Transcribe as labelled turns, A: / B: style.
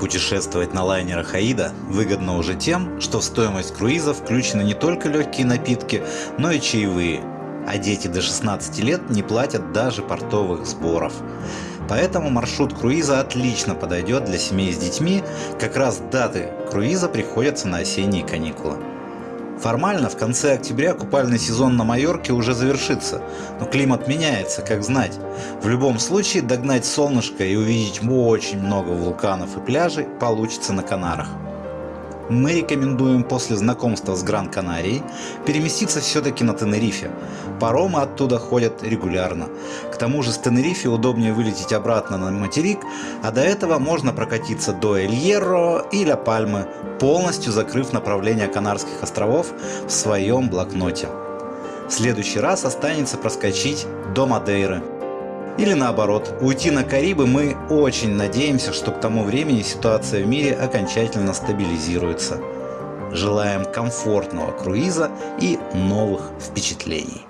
A: Путешествовать на лайнерах Аида выгодно уже тем, что в стоимость круиза включены не только легкие напитки, но и чаевые, а дети до 16 лет не платят даже портовых сборов. Поэтому маршрут круиза отлично подойдет для семей с детьми, как раз даты круиза приходятся на осенние каникулы. Формально в конце октября купальный сезон на Майорке уже завершится, но климат меняется, как знать. В любом случае догнать солнышко и увидеть очень много вулканов и пляжей получится на Канарах мы рекомендуем после знакомства с Гран-Канарией переместиться все-таки на Тенерифе. Паромы оттуда ходят регулярно. К тому же с Тенерифе удобнее вылететь обратно на материк, а до этого можно прокатиться до Эль-Ерро и Ля Пальмы, полностью закрыв направление Канарских островов в своем блокноте. В следующий раз останется проскочить до Мадейры. Или наоборот, уйти на Карибы мы очень надеемся, что к тому времени ситуация в мире окончательно стабилизируется. Желаем комфортного круиза и новых впечатлений.